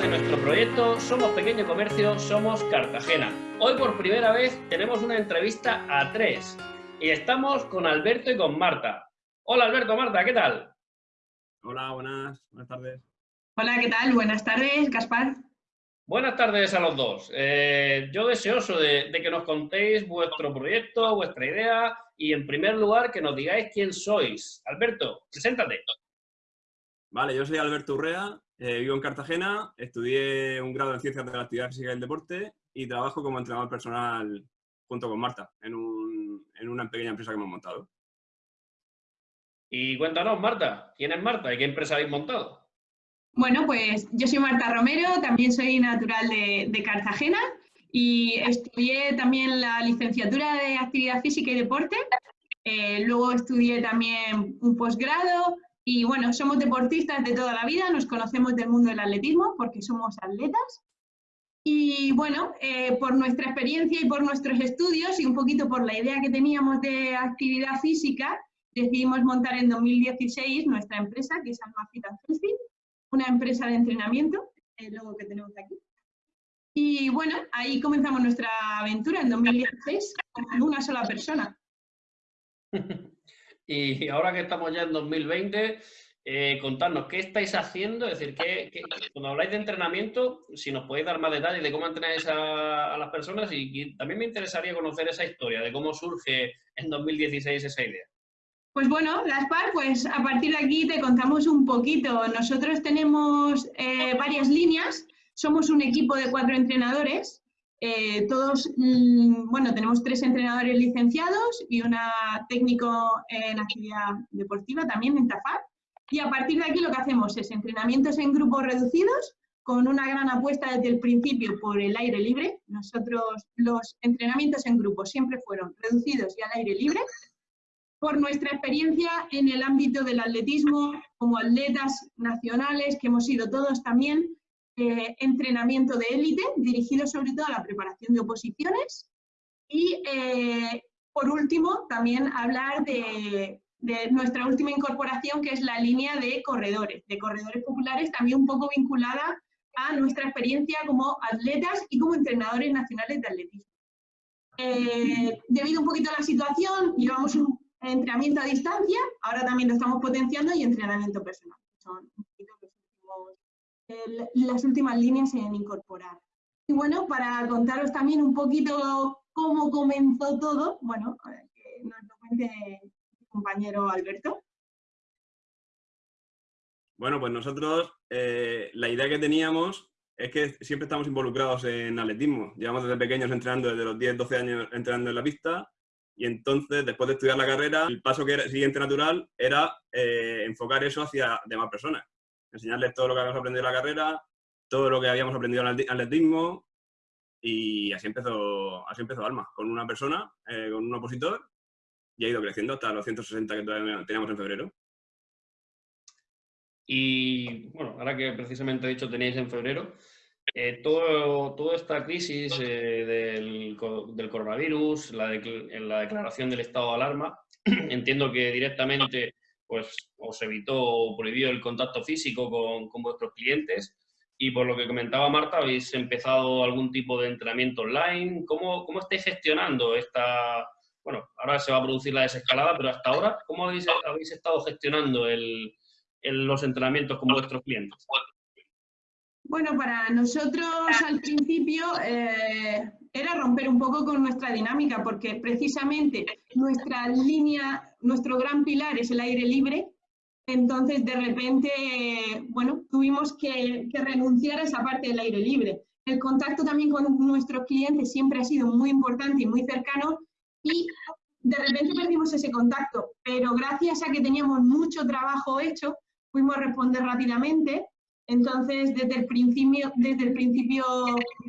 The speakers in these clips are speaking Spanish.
de nuestro proyecto Somos Pequeño Comercio, Somos Cartagena. Hoy por primera vez tenemos una entrevista a tres y estamos con Alberto y con Marta. Hola Alberto, Marta, ¿qué tal? Hola, buenas, buenas tardes. Hola, ¿qué tal? Buenas tardes, Gaspar. Buenas tardes a los dos. Eh, yo deseoso de, de, que nos contéis vuestro proyecto, vuestra idea y en primer lugar que nos digáis quién sois. Alberto, preséntate. Vale, yo soy Alberto Urrea, eh, vivo en Cartagena, estudié un grado en Ciencias de la Actividad Física y el Deporte y trabajo como entrenador personal junto con Marta en, un, en una pequeña empresa que hemos montado. Y cuéntanos, Marta, ¿quién es Marta y qué empresa habéis montado? Bueno, pues yo soy Marta Romero, también soy natural de, de, Cartagena y estudié también la licenciatura de Actividad Física y Deporte. Eh, luego estudié también un posgrado y bueno, somos deportistas de toda la vida, nos conocemos del mundo del atletismo porque somos atletas. Y bueno, eh, por nuestra experiencia y por nuestros estudios y un poquito por la idea que teníamos de actividad física, decidimos montar en 2016 nuestra empresa, que es Alma Fit Healthy, una empresa de entrenamiento, el logo que tenemos aquí. Y bueno, ahí comenzamos nuestra aventura en 2016 con una sola persona. y ahora que estamos ya en 2020, eh, contarnos qué estáis haciendo, es decir, que, cuando habláis de entrenamiento, si nos podéis dar más detalles de cómo entrenáis a, las personas y, y, también me interesaría conocer esa historia, de cómo surge en 2016 esa idea. Pues bueno, Gaspar, pues a partir de aquí te contamos un poquito. Nosotros tenemos eh, varias líneas, somos un equipo de cuatro entrenadores, eh, todos, mmm, bueno, tenemos tres entrenadores licenciados y una técnico en actividad deportiva también en TAFAR. Y a partir de aquí lo que hacemos es entrenamientos en grupos reducidos, con una gran apuesta desde el principio por el aire libre. Nosotros los entrenamientos en grupos siempre fueron reducidos y al aire libre, por nuestra experiencia en el ámbito del atletismo, como atletas nacionales, que hemos sido todos también, eh, entrenamiento de élite, dirigido sobre todo a la preparación de oposiciones. Y, eh, por último, también hablar de, nuestra última incorporación, que es la línea de corredores, de corredores populares, también un poco vinculada a nuestra experiencia como atletas y como entrenadores nacionales de atletismo. Eh, debido un poquito a la situación, llevamos un entrenamiento a distancia, ahora también lo estamos potenciando y entrenamiento personal. Son un poquito los últimos, las últimas líneas en incorporar. Y bueno, para contaros también un poquito cómo comenzó todo, bueno, nos lo cuente mi compañero Alberto. Bueno, pues nosotros eh, la idea que teníamos es que siempre estamos involucrados en atletismo. Llevamos desde pequeños entrenando, desde los 10, 12 años entrenando en la pista y entonces, después de estudiar la carrera, el paso que era, siguiente natural era eh, enfocar eso hacia demás personas. Enseñarles todo lo que habíamos aprendido en la carrera, todo lo que habíamos aprendido en el atletismo, y así empezó, así empezó Alma, con una persona, eh, con un opositor, y ha ido creciendo hasta los 160 que teníamos en febrero. Y bueno, ahora que precisamente he dicho tenéis en febrero, eh, todo, toda esta crisis eh, del, del, coronavirus, la, la, declaración del estado de alarma, entiendo que directamente pues, os evitó o prohibió el contacto físico con, con, vuestros clientes y por lo que comentaba Marta, habéis empezado algún tipo de entrenamiento online. ¿Cómo, cómo estáis gestionando esta... Bueno, ahora se va a producir la desescalada, pero hasta ahora, ¿cómo habéis, habéis estado gestionando el, los entrenamientos con vuestros clientes? Bueno, para nosotros al principio eh, era romper un poco con nuestra dinámica, porque precisamente nuestra línea, nuestro gran pilar es el aire libre, entonces de repente, bueno, tuvimos que, que renunciar a esa parte del aire libre. El contacto también con nuestros clientes siempre ha sido muy importante y muy cercano y de repente perdimos ese contacto, pero gracias a que teníamos mucho trabajo hecho, pudimos responder rápidamente. Entonces, desde el principio, desde el principio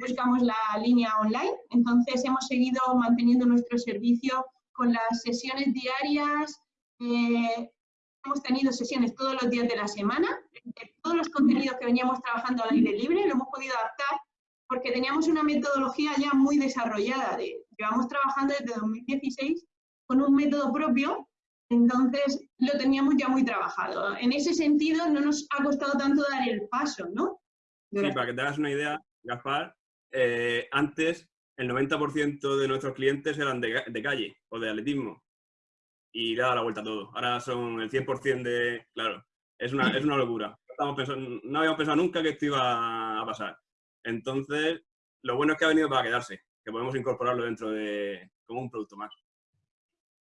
buscamos la línea online, entonces hemos seguido manteniendo nuestro servicio con las sesiones diarias, eh, hemos tenido sesiones todos los días de la semana, de todos los contenidos que veníamos trabajando al aire libre, lo hemos podido adaptar porque teníamos una metodología ya muy desarrollada, de, llevamos trabajando desde 2016 con un método propio entonces, lo teníamos ya muy trabajado. En ese sentido, no nos ha costado tanto dar el paso, ¿no? Sí, para que te hagas una idea, Gaspar, eh, antes el 90% de nuestros clientes eran de, calle o de atletismo y le da la vuelta a todo. Ahora son el 100% de... Claro, es una, es una locura. no habíamos pensado nunca que esto iba a pasar. Entonces, lo bueno es que ha venido para quedarse, que podemos incorporarlo dentro de como un producto más.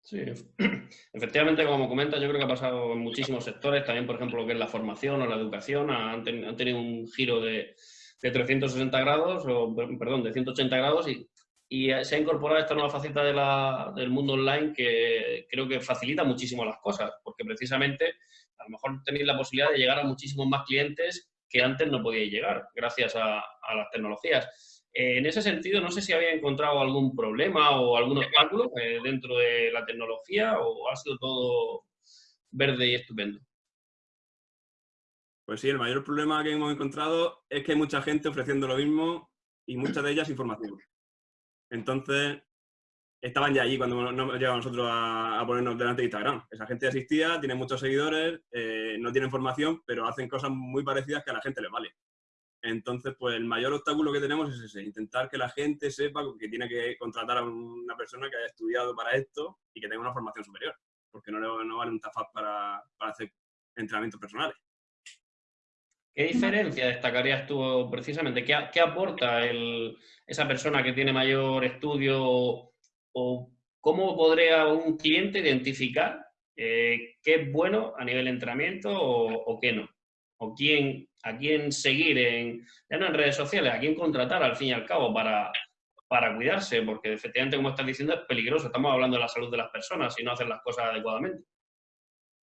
Sí, efectivamente, como comentas, yo creo que ha pasado en muchísimos sectores, también, por ejemplo, lo que es la formación o la educación, han, tenido un giro de, 360 grados, o perdón, de 180 grados y, se ha incorporado esta nueva faceta del mundo online que creo que facilita muchísimo las cosas, porque precisamente a lo mejor tenéis la posibilidad de llegar a muchísimos más clientes que antes no podíais llegar gracias a, a las tecnologías. Eh, en ese sentido, no sé si había encontrado algún problema o algún obstáculo eh, dentro de la tecnología o ha sido todo verde y estupendo. Pues sí, el mayor problema que hemos encontrado es que hay mucha gente ofreciendo lo mismo y muchas de ellas información. Entonces, estaban ya allí cuando nos llegamos nosotros a, ponernos delante de Instagram. Esa gente asistía, tiene muchos seguidores, eh, no tiene información, pero hacen cosas muy parecidas que a la gente le vale. Entonces, pues el mayor obstáculo que tenemos es ese, intentar que la gente sepa que tiene que contratar a una persona que haya estudiado para esto y que tenga una formación superior, porque no, no vale un TAFAP para, hacer entrenamientos personales. ¿Qué diferencia destacarías tú precisamente? ¿Qué, aporta esa persona que tiene mayor estudio o cómo podría un cliente identificar eh, qué es bueno a nivel de entrenamiento o qué no? o quién, a quién seguir en, en redes sociales, a quién contratar al fin y al cabo para, para cuidarse, porque efectivamente, como estás diciendo, es peligroso. Estamos hablando de la salud de las personas y no hacen las cosas adecuadamente.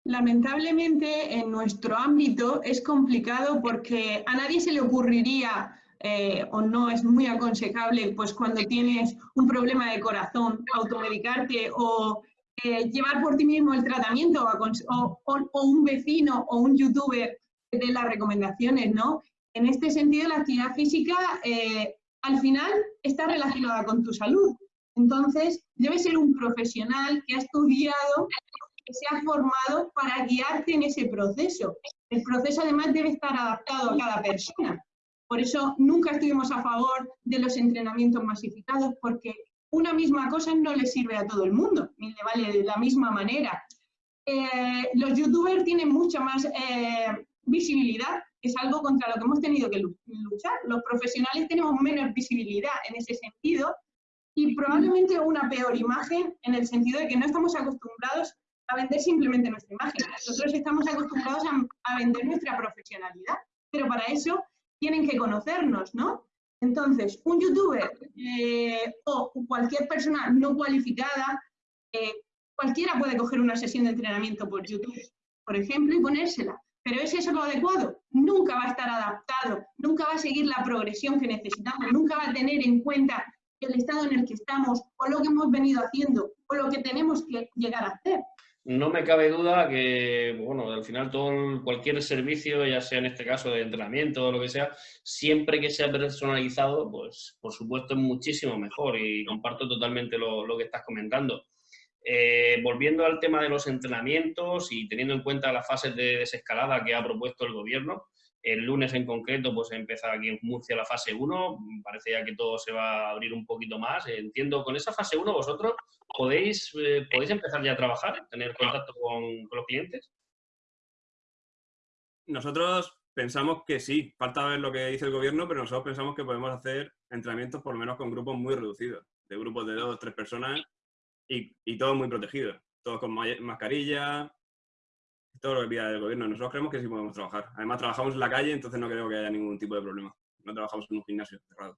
Lamentablemente, en nuestro ámbito es complicado porque a nadie se le ocurriría eh, o no es muy aconsejable, pues cuando tienes un problema de corazón, automedicarte o eh, llevar por ti mismo el tratamiento o, o, un vecino o un youtuber de las recomendaciones, ¿no? En este sentido, la actividad física eh, al final está relacionada con tu salud. Entonces, debe ser un profesional que ha estudiado, que se ha formado para guiarte en ese proceso. El proceso además debe estar adaptado a cada persona. Por eso nunca estuvimos a favor de los entrenamientos masificados, porque una misma cosa no le sirve a todo el mundo, ni le vale de la misma manera. Eh, los youtubers tienen mucha más eh, visibilidad es algo contra lo que hemos tenido que luchar. Los profesionales tenemos menos visibilidad en ese sentido y probablemente una peor imagen en el sentido de que no estamos acostumbrados a vender simplemente nuestra imagen. Nosotros estamos acostumbrados a, vender nuestra profesionalidad, pero para eso tienen que conocernos, ¿no? Entonces, un youtuber eh, o cualquier persona no cualificada, eh, cualquiera puede coger una sesión de entrenamiento por YouTube, por ejemplo, y ponérsela. Pero ¿es eso lo adecuado? Nunca va a estar adaptado, nunca va a seguir la progresión que necesitamos, nunca va a tener en cuenta el estado en el que estamos o lo que hemos venido haciendo o lo que tenemos que llegar a hacer. No me cabe duda que, bueno, al final todo cualquier servicio, ya sea en este caso de entrenamiento o lo que sea, siempre que sea personalizado, pues por supuesto es muchísimo mejor y comparto totalmente lo, lo que estás comentando. Eh, volviendo al tema de los entrenamientos y teniendo en cuenta las fases de desescalada que ha propuesto el gobierno, el lunes en concreto pues empieza aquí en Murcia la fase 1, parece ya que todo se va a abrir un poquito más. Entiendo, con esa fase 1 vosotros podéis, eh, podéis empezar ya a trabajar, tener contacto con, con los clientes. Nosotros pensamos que sí, falta ver lo que dice el gobierno, pero nosotros pensamos que podemos hacer entrenamientos por lo menos con grupos muy reducidos, de grupos de dos o tres personas y, y todo muy protegido, todo con mascarilla, todo lo que pida el gobierno. Nosotros creemos que sí podemos trabajar. Además, trabajamos en la calle, entonces no creo que haya ningún tipo de problema. No trabajamos en un gimnasio cerrado.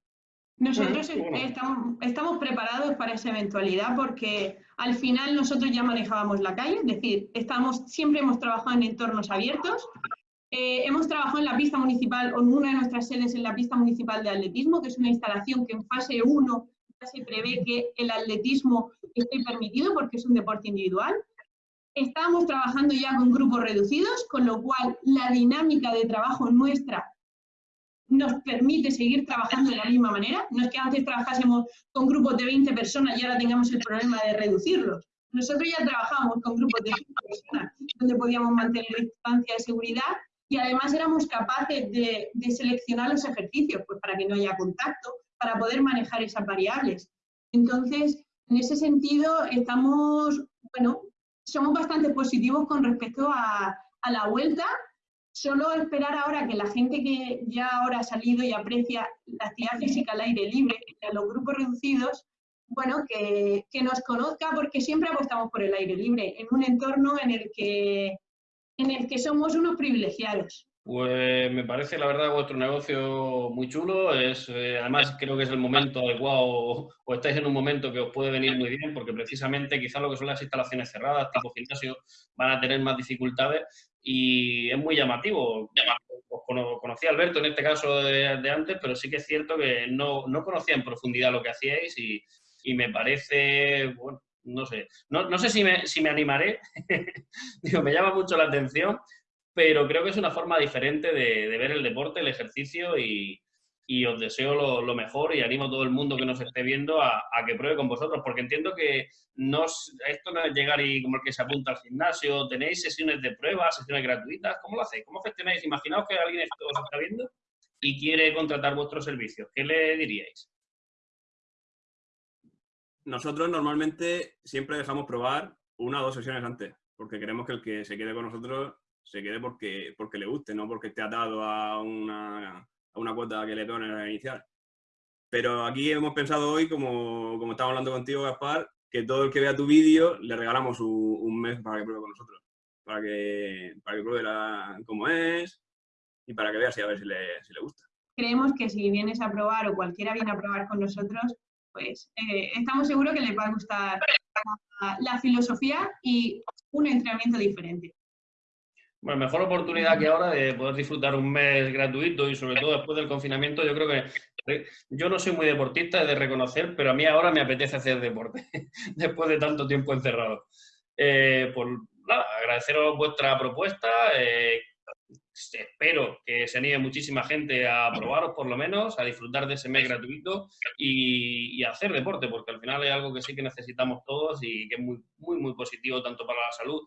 Nosotros estamos, estamos, preparados para esa eventualidad porque al final nosotros ya manejábamos la calle, es decir, estamos, siempre hemos trabajado en entornos abiertos. Eh, hemos trabajado en la pista municipal, o en una de nuestras sedes en la pista municipal de atletismo, que es una instalación que en fase 1 se prevé que el atletismo esté permitido porque es un deporte individual. Estamos trabajando ya con grupos reducidos, con lo cual la dinámica de trabajo nuestra nos permite seguir trabajando de la misma manera. No es que antes trabajásemos con grupos de 20 personas y ahora tengamos el problema de reducirlos. Nosotros ya trabajamos con grupos de 20 personas donde podíamos mantener distancia de seguridad y además éramos capaces de, de seleccionar los ejercicios, pues para que no haya contacto, para poder manejar esas variables. Entonces, en ese sentido, estamos, bueno, somos bastante positivos con respecto a, la vuelta. Solo esperar ahora que la gente que ya ahora ha salido y aprecia la actividad física al aire libre, a los grupos reducidos, bueno, que, nos conozca porque siempre apostamos por el aire libre, en un entorno en el que, en el que somos unos privilegiados. Pues me parece, la verdad, vuestro negocio muy chulo. Es, eh, además, creo que es el momento adecuado o, estáis en un momento que os puede venir muy bien porque precisamente quizás lo que son las instalaciones cerradas, tipo gimnasio, van a tener más dificultades y es muy llamativo. Os conocí a Alberto en este caso de, de, antes, pero sí que es cierto que no, no conocía en profundidad lo que hacíais y, y me parece, bueno, no sé, no, no sé si me, si me animaré, Digo, me llama mucho la atención, pero creo que es una forma diferente de, ver el deporte, el ejercicio y, os deseo lo, mejor y animo a todo el mundo que nos esté viendo a, que pruebe con vosotros, porque entiendo que no, esto no es llegar y como el que se apunta al gimnasio, tenéis sesiones de pruebas, sesiones gratuitas, ¿cómo lo hacéis? ¿Cómo gestionáis? Imaginaos que alguien os está viendo y quiere contratar vuestros servicios, ¿qué le diríais? nosotros normalmente siempre dejamos probar una o dos sesiones antes, porque queremos que el que se quede con nosotros se quede porque, porque le guste, no porque esté atado a una, a una cuota que le ponen a inicial. Pero aquí hemos pensado hoy, como, como estamos hablando contigo, Gaspar, que todo el que vea tu vídeo le regalamos un, un, mes para que pruebe con nosotros, para que, para que pruebe la, cómo es y para que vea si a ver si le, si le gusta. Creemos que si vienes a probar o cualquiera viene a probar con nosotros, pues eh, estamos seguros que les va a gustar la, la, filosofía y un entrenamiento diferente. Bueno, mejor oportunidad que ahora de poder disfrutar un mes gratuito y sobre todo después del confinamiento, yo creo que yo no soy muy deportista, de reconocer, pero a mí ahora me apetece hacer deporte después de tanto tiempo encerrado. Eh, por nada, agradeceros vuestra propuesta, eh, espero que se anime muchísima gente a probaros por lo menos, a disfrutar de ese mes gratuito y, hacer deporte, porque al final es algo que sí que necesitamos todos y que es muy, muy, muy positivo tanto para la salud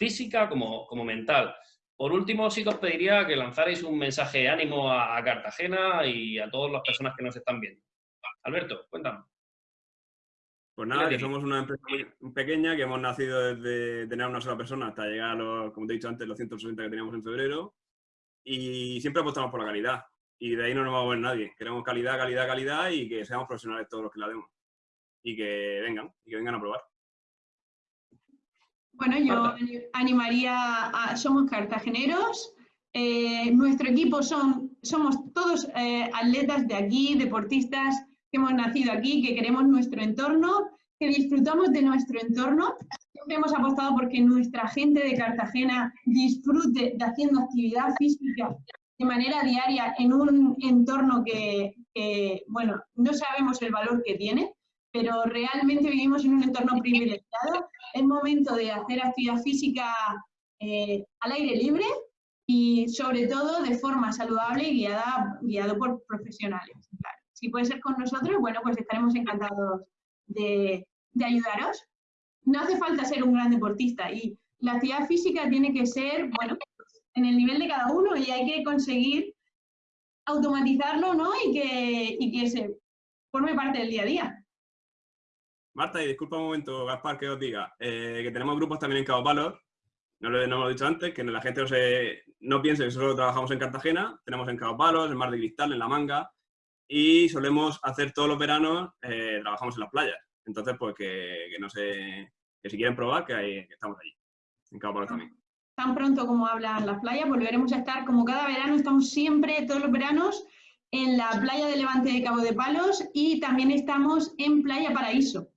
física como, como mental. Por último, sí que os pediría que lanzarais un mensaje de ánimo a, a Cartagena y a todas las personas que nos están viendo. Alberto, cuéntanos. Pues nada, que somos una empresa muy pequeña, que hemos nacido desde tener una sola persona hasta llegar a los, como te he dicho antes, los 160 que teníamos en febrero. Y siempre apostamos por la calidad. Y de ahí no nos va a mover nadie. Queremos calidad, calidad, calidad y que seamos profesionales todos los que la demos. Y que vengan, y que vengan a probar. Bueno, yo animaría a... Somos cartageneros. Eh, nuestro equipo son, somos todos eh, atletas de aquí, deportistas, que hemos nacido aquí, que queremos nuestro entorno, que disfrutamos de nuestro entorno. Siempre hemos apostado porque nuestra gente de Cartagena disfrute de haciendo actividad física de manera diaria en un entorno que, que, bueno, no sabemos el valor que tiene, pero realmente vivimos en un entorno privilegiado. Es momento de hacer actividad física eh, al aire libre y sobre todo de forma saludable y guiada, guiado por profesionales. Si puede ser con nosotros, bueno, pues estaremos encantados de, de ayudaros. No hace falta ser un gran deportista y la actividad física tiene que ser, bueno, en el nivel de cada uno y hay que conseguir automatizarlo, ¿no? Y que, y que se forme parte del día a día. Marta, y disculpa un momento, Gaspar, que os diga, eh, que tenemos grupos también en Cabo Palos, no lo, no he dicho antes, que la gente no, se, piense que solo trabajamos en Cartagena, tenemos en Cabo Palos, en Mar de Cristal, en La Manga, y solemos hacer todos los veranos, eh, trabajamos en las playas. Entonces, pues que, no sé, que si quieren probar, que, que estamos allí, en Cabo Palos también. Tan pronto como hablan las playas, volveremos a estar. Como cada verano, estamos siempre, todos los veranos, en la playa de Levante de Cabo de Palos y también estamos en Playa Paraíso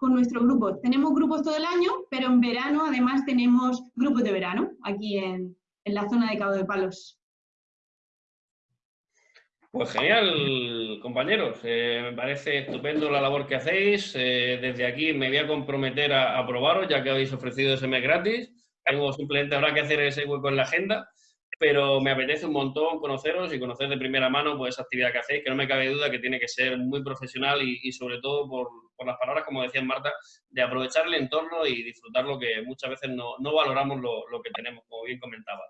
con nuestro grupo. Tenemos grupos todo el año, pero en verano además tenemos grupos de verano aquí en, en la zona de Cabo de Palos. Pues genial, compañeros. Eh, me parece estupendo la labor que hacéis. Eh, desde aquí me voy a comprometer a, a, probaros, ya que habéis ofrecido ese mes gratis. Tengo simplemente habrá que hacer ese hueco en la agenda, pero me apetece un montón conoceros y conocer de primera mano pues, esa actividad que hacéis, que no me cabe duda que tiene que ser muy profesional y, y sobre todo por, por, las palabras, como decía Marta, de aprovechar el entorno y disfrutar lo que muchas veces no, no valoramos lo, lo que tenemos, como bien comentaba.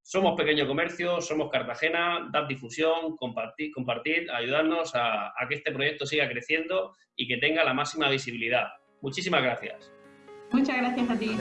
Somos pequeño comercio, somos Cartagena, dad difusión, compartid, compartid ayudarnos a, a que este proyecto siga creciendo y que tenga la máxima visibilidad. Muchísimas gracias. Muchas gracias a ti.